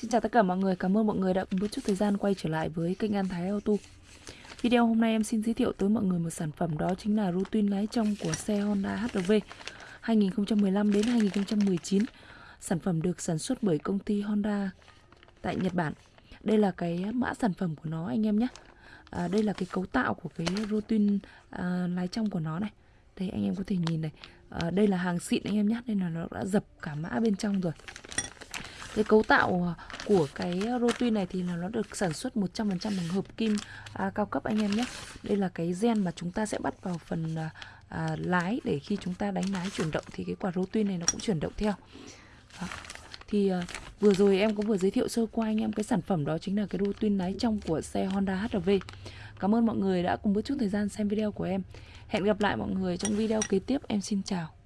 Xin chào tất cả mọi người, cảm ơn mọi người đã cùng một chút thời gian quay trở lại với kênh An Thái Auto. Video hôm nay em xin giới thiệu tới mọi người một sản phẩm đó chính là routine lái trong của xe Honda hrv 2015 đến 2019 Sản phẩm được sản xuất bởi công ty Honda tại Nhật Bản. Đây là cái mã sản phẩm của nó anh em nhé. À, Đây là cái cấu tạo của cái routine à, lái trong của nó này. Đây anh em có thể nhìn này. À, Đây là hàng xịn anh em nhé. Nên là nó đã dập cả mã bên trong rồi cái cấu tạo à, của cái à, rotui này thì là nó được sản xuất 100% bằng hợp kim à, cao cấp anh em nhé. Đây là cái gen mà chúng ta sẽ bắt vào phần à, à, lái để khi chúng ta đánh lái chuyển động thì cái quả rotui này nó cũng chuyển động theo. Đó. thì à, vừa rồi em cũng vừa giới thiệu sơ qua anh em cái sản phẩm đó chính là cái rotui lái trong của xe Honda HR-V cảm ơn mọi người đã cùng một chút thời gian xem video của em. Hẹn gặp lại mọi người trong video kế tiếp. Em xin chào.